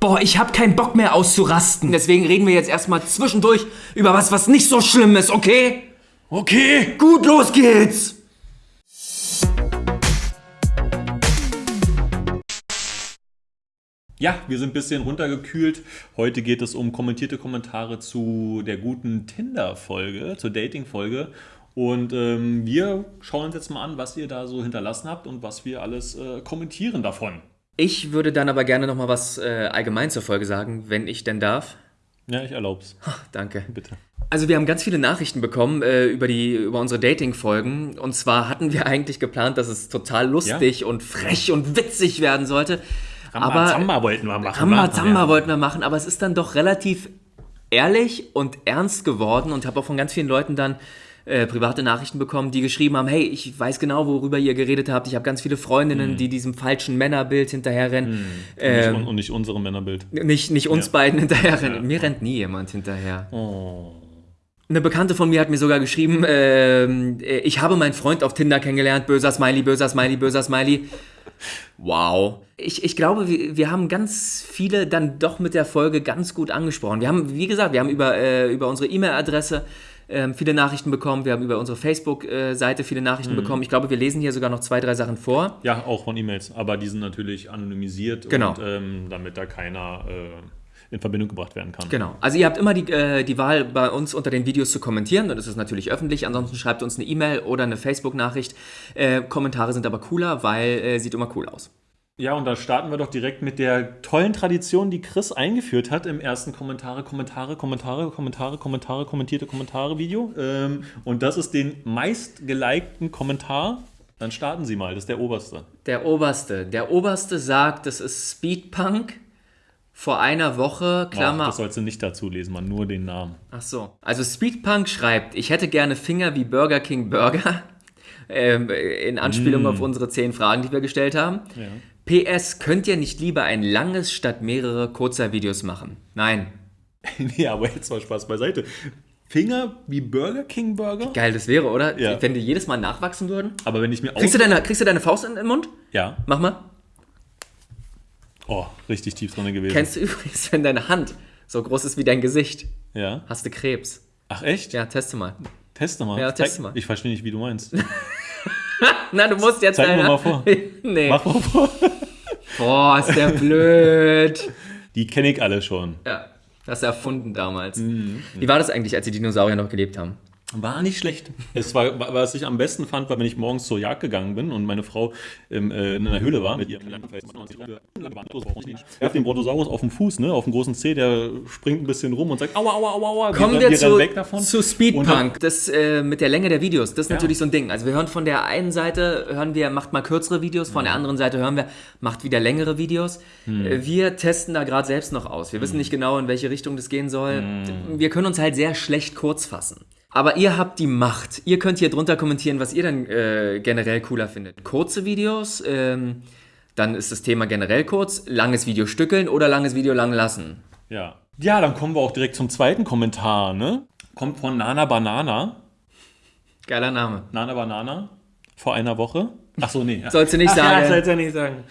Boah, ich hab keinen Bock mehr auszurasten. Deswegen reden wir jetzt erstmal zwischendurch über was, was nicht so schlimm ist, okay? Okay. Gut, los geht's! Ja, wir sind ein bisschen runtergekühlt. Heute geht es um kommentierte Kommentare zu der guten Tinder-Folge, zur Dating-Folge. Und ähm, wir schauen uns jetzt mal an, was ihr da so hinterlassen habt und was wir alles äh, kommentieren davon. Ich würde dann aber gerne noch mal was äh, allgemein zur Folge sagen, wenn ich denn darf. Ja, ich erlaub's. Danke. Bitte. Also wir haben ganz viele Nachrichten bekommen äh, über, die, über unsere Dating-Folgen. Und zwar hatten wir eigentlich geplant, dass es total lustig und frech und witzig werden sollte. aber Rambazamba wollten wir machen. Rambazamba Ja. wollten wir machen, aber es ist dann doch relativ ehrlich und ernst geworden und habe auch von ganz vielen Leuten dann äh, private Nachrichten bekommen, die geschrieben haben, hey, ich weiß genau, worüber ihr geredet habt. Ich habe ganz viele Freundinnen, die diesem falschen Männerbild hinterherrennen. Nicht, un- und nicht unserem Männerbild. Nicht, nicht uns Ja. beiden hinterherrennen. Mir rennt nie jemand hinterher. Oh. Eine Bekannte von mir hat mir sogar geschrieben, ähm, äh, ich habe meinen Freund auf Tinder kennengelernt, böser Smiley, böser Smiley, böser Smiley. Wow. Ich, ich glaube, wir, wir haben ganz viele dann doch mit der Folge ganz gut angesprochen. Wir haben, wie gesagt, wir haben über, äh, über unsere E-Mail-Adresse ähm, viele Nachrichten bekommen, wir haben über unsere Facebook-Seite viele Nachrichten bekommen. Ich glaube, wir lesen hier sogar noch zwei, drei Sachen vor. Ja, auch von E-Mails, aber die sind natürlich anonymisiert, Genau. und, ähm, damit da keiner äh, in Verbindung gebracht werden kann. Genau. Also ihr habt immer die, äh, die Wahl, bei uns unter den Videos zu kommentieren. Und das ist natürlich öffentlich. Ansonsten schreibt uns eine E-Mail oder eine Facebook-Nachricht. Äh, Kommentare sind aber cooler, weil äh, sieht immer cool aus. Ja, und da starten wir doch direkt mit der tollen Tradition, die Chris eingeführt hat im ersten Kommentare, Kommentare, Kommentare, Kommentare, Kommentare, kommentierte Kommentare Video. Ähm, und das ist den meistgelikten Kommentar. Dann starten Sie mal, das ist der oberste. Der Oberste. Der Oberste sagt, das ist Speedpunk. Vor einer Woche, Ach, Klammer. das sollst du nicht dazu lesen, man nur den Namen. Ach so. Also Speedpunk schreibt, ich hätte gerne Finger wie Burger King Burger. Ähm, in Anspielung auf unsere zehn Fragen, die wir gestellt haben. PS, könnt ihr nicht lieber ein langes statt mehrere kurzer Videos machen? Nein. ja, aber jetzt mal Spaß beiseite. Finger wie Burger King Burger? Geil, das wäre, oder? Ja. Wenn die jedes Mal nachwachsen würden. Aber wenn ich mir Kriegst du deine, kriegst du deine Faust in den Mund? Ja. Mach mal. Oh, richtig tief drin gewesen. Kennst du übrigens, wenn deine Hand so groß ist wie dein Gesicht, ja. hast du Krebs. Ach echt? Ja, teste mal. Teste mal. Ja, teste mal. Ich verstehe nicht, wie du meinst. Na, du musst jetzt Zeig mir mal vor. nee. Mach mal vor. Boah, ist der blöd. Die kenne ich alle schon. Ja, das erfunden damals. Mhm. Wie war das eigentlich, als die Dinosaurier noch gelebt haben? War nicht schlecht. Es war, was ich am besten fand, war, wenn ich morgens zur Jagd gegangen bin und meine Frau im, äh, in einer Höhle war mit ihrem Er hat den Brontosaurus auf dem Fuß, ne, auf dem großen Zeh, der springt ein bisschen rum und sagt, aua, aua, aua, aua. Kommen wir, zu, weg davon. zu Speedpunk. Das äh, mit der Länge der Videos, das ist Ja. natürlich so ein Ding. Also wir hören von der einen Seite, hören wir, macht mal kürzere Videos, von der anderen Seite hören wir, macht wieder längere Videos. Hm. Wir testen da gerade selbst noch aus. Wir wissen nicht genau, in welche Richtung das gehen soll. Hm. Wir können uns halt sehr schlecht kurz fassen. Aber ihr habt die Macht. Ihr könnt hier drunter kommentieren, was ihr dann äh, generell cooler findet. Kurze Videos, ähm, dann ist das Thema generell kurz. Langes Video stückeln oder langes Video lang lassen. Ja. ja, dann kommen wir auch direkt zum zweiten Kommentar, ne? Kommt von Nana Banana. Geiler Name. Nana Banana. Vor einer Woche. Ach so, nee. Sollst du nicht Ach, Ja, sagen. sollst du nicht sagen.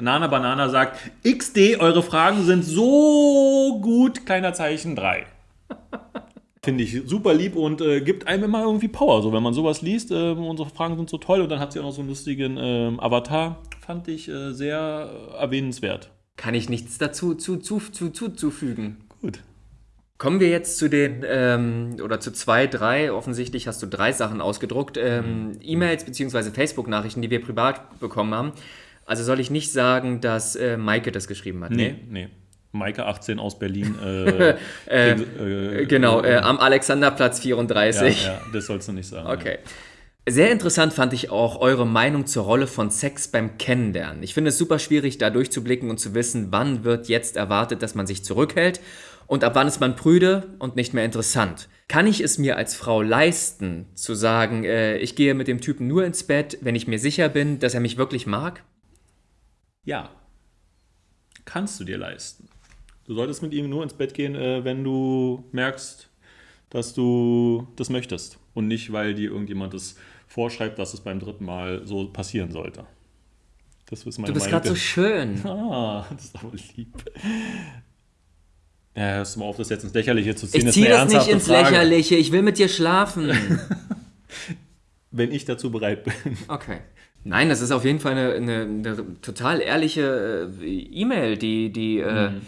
Nana Banana sagt, XD, eure Fragen sind so gut, kleiner Zeichen 3. Finde ich super lieb und äh, gibt einem immer irgendwie Power. So, wenn man sowas liest, äh, unsere Fragen sind so toll und dann hat sie auch noch so einen lustigen ähm, Avatar. Fand ich äh, sehr äh, erwähnenswert. Kann ich nichts dazu zu, zu, zu, zu, zufügen. Gut. Kommen wir jetzt zu den, ähm, oder zu zwei, drei, offensichtlich hast du drei Sachen ausgedruckt, ähm, E-Mails bzw. Facebook-Nachrichten, die wir privat bekommen haben. Also soll ich nicht sagen, dass äh, Maike das geschrieben hat? Nee, nee. Maike 18 aus Berlin. Äh, äh, Genau, äh, am Alexanderplatz ja, 34. ja, das sollst du nicht sagen. Okay. Sehr interessant fand ich auch eure Meinung zur Rolle von Sex beim Kennenlernen. Ich finde es super schwierig, da durchzublicken und zu wissen, wann wird jetzt erwartet, dass man sich zurückhält und ab wann ist man prüde und nicht mehr interessant. Kann ich es mir als Frau leisten, zu sagen, äh, ich gehe mit dem Typen nur ins Bett, wenn ich mir sicher bin, dass er mich wirklich mag? Ja. Kannst du dir leisten. Du solltest mit ihm nur ins Bett gehen, äh, wenn du merkst, dass du das möchtest. Und nicht, weil dir irgendjemand das vorschreibt, dass es beim dritten Mal so passieren sollte. Das ist meine Du bist gerade so schön. Ah, das ist aber lieb. Ja, hörst du mal auf, das jetzt ins Lächerliche zu ziehen. Ich ziehe eine das nicht ins Frage. Lächerliche. Ich will mit dir schlafen. Wenn ich dazu bereit bin. Okay. Nein, das ist auf jeden Fall eine, eine, eine total ehrliche äh, E-Mail, die, die, äh, Mhm.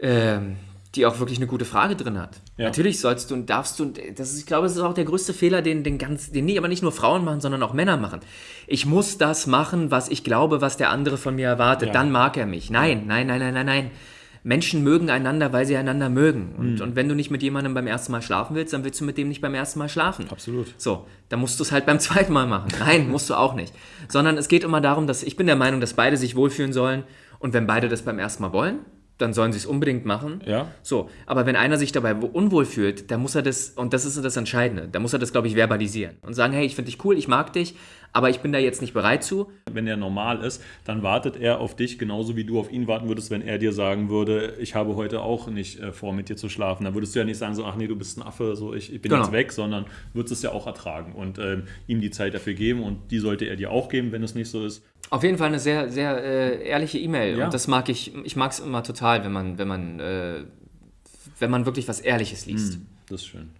Ähm, die auch wirklich eine gute Frage drin hat. Ja. Natürlich sollst du und darfst du, und das ist, ich glaube, das ist auch der größte Fehler, den, den, ganz, den nie, aber nicht nur Frauen machen, sondern auch Männer machen. Ich muss das machen, was ich glaube, was der andere von mir erwartet. Ja. Dann mag er mich. Nein, nein, nein, nein, nein, nein. Menschen mögen einander, weil sie einander mögen. Und, Mhm. und wenn du nicht mit jemandem beim ersten Mal schlafen willst, dann willst du mit dem nicht beim ersten Mal schlafen. Absolut. So, dann musst du es halt beim zweiten Mal machen. Nein, musst du auch nicht. Sondern es geht immer darum, dass ich bin der Meinung, dass beide sich wohlfühlen sollen. Und wenn beide das beim ersten Mal wollen, dann sollen sie es unbedingt machen. Ja. So, aber wenn einer sich dabei unwohl fühlt, dann muss er das, und das ist das Entscheidende, dann muss er das, glaube ich, verbalisieren und sagen, hey, ich finde dich cool, ich mag dich, aber ich bin da jetzt nicht bereit zu. Wenn er normal ist, dann wartet er auf dich genauso wie du auf ihn warten würdest, wenn er dir sagen würde, ich habe heute auch nicht äh, vor, mit dir zu schlafen. Dann würdest du ja nicht sagen, so, ach nee, du bist ein Affe, so ich, ich bin Genau. jetzt weg, sondern würdest es ja auch ertragen und ähm, ihm die Zeit dafür geben und die sollte er dir auch geben, wenn es nicht so ist. Auf jeden Fall eine sehr, sehr äh, ehrliche E-Mail. Ja. Und das mag ich, ich mag es immer total, wenn man, wenn man, äh, wenn man wirklich was Ehrliches liest. Das ist schön.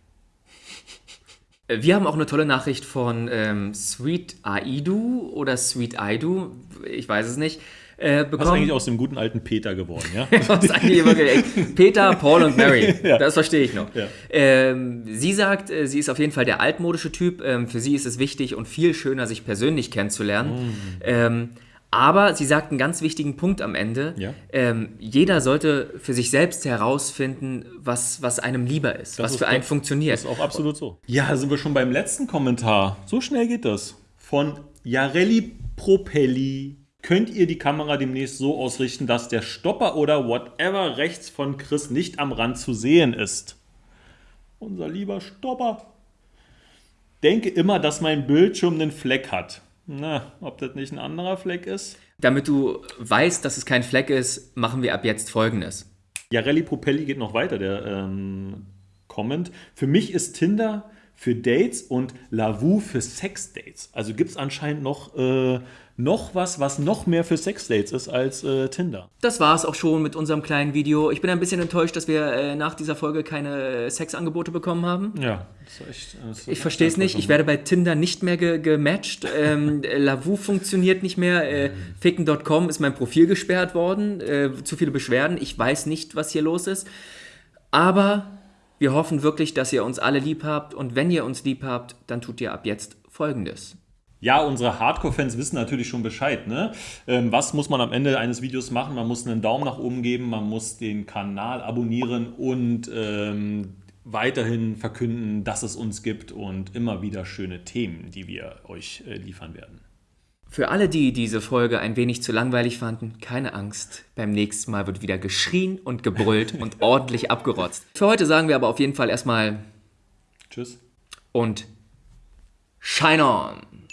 Äh, Wir haben auch eine tolle Nachricht von ähm, Sweet Aidu oder Sweet Aidu, ich weiß es nicht, äh, Was ist bekommen. eigentlich aus dem guten alten Peter geworden, ja? Ist Peter, Paul und Mary, Ja. das verstehe ich noch. Ja. Ähm, sie sagt, äh, sie ist auf jeden Fall der altmodische Typ. Ähm, für sie ist es wichtig und viel schöner, sich persönlich kennenzulernen. Mm. Ähm, aber sie sagt einen ganz wichtigen Punkt am Ende. Ja. Ähm, jeder sollte für sich selbst herausfinden, was, was einem lieber ist, was ist für einen funktioniert. Das ist auch absolut so. Ja, sind wir schon beim letzten Kommentar. So schnell geht das. Von Jarelli Propelli. Könnt ihr die Kamera demnächst so ausrichten, dass der Stopper oder whatever rechts von Chris nicht am Rand zu sehen ist? Unser lieber Stopper. Denke immer, dass mein Bildschirm einen Fleck hat. Na, ob das nicht ein anderer Fleck ist? Damit du weißt, dass es kein Fleck ist, machen wir ab jetzt Folgendes. Jarelli Propelli geht noch weiter, der ähm, Comment. Für mich ist Tinder für Dates und Lavu für Sexdates. Also gibt es anscheinend noch, äh, noch was, was noch mehr für Sexdates ist als äh, Tinder. Das war es auch schon mit unserem kleinen Video. Ich bin ein bisschen enttäuscht, dass wir äh, nach dieser Folge keine äh, Sexangebote bekommen haben. Ja, das ist echt. Das ist Ich verstehe es nicht. Ich werde bei Tinder nicht mehr ge gematcht. Ähm, äh, Lavu funktioniert nicht mehr. Äh, Ficken.com ist mein Profil gesperrt worden. Zu viele Beschwerden. Ich weiß nicht, was hier los ist. Aber wir hoffen wirklich, dass ihr uns alle lieb habt. Und wenn ihr uns lieb habt, dann tut ihr ab jetzt Folgendes. Ja, unsere Hardcore-Fans wissen natürlich schon Bescheid. Ne? Ähm, was muss man am Ende eines Videos machen? Man muss einen Daumen nach oben geben, man muss den Kanal abonnieren und ähm, weiterhin verkünden, dass es uns gibt und immer wieder schöne Themen, die wir euch äh, liefern werden. Für alle, die diese Folge ein wenig zu langweilig fanden, keine Angst. Beim nächsten Mal wird wieder geschrien und gebrüllt und ordentlich abgerotzt. Für heute sagen wir aber auf jeden Fall erstmal Tschüss. und Shine on!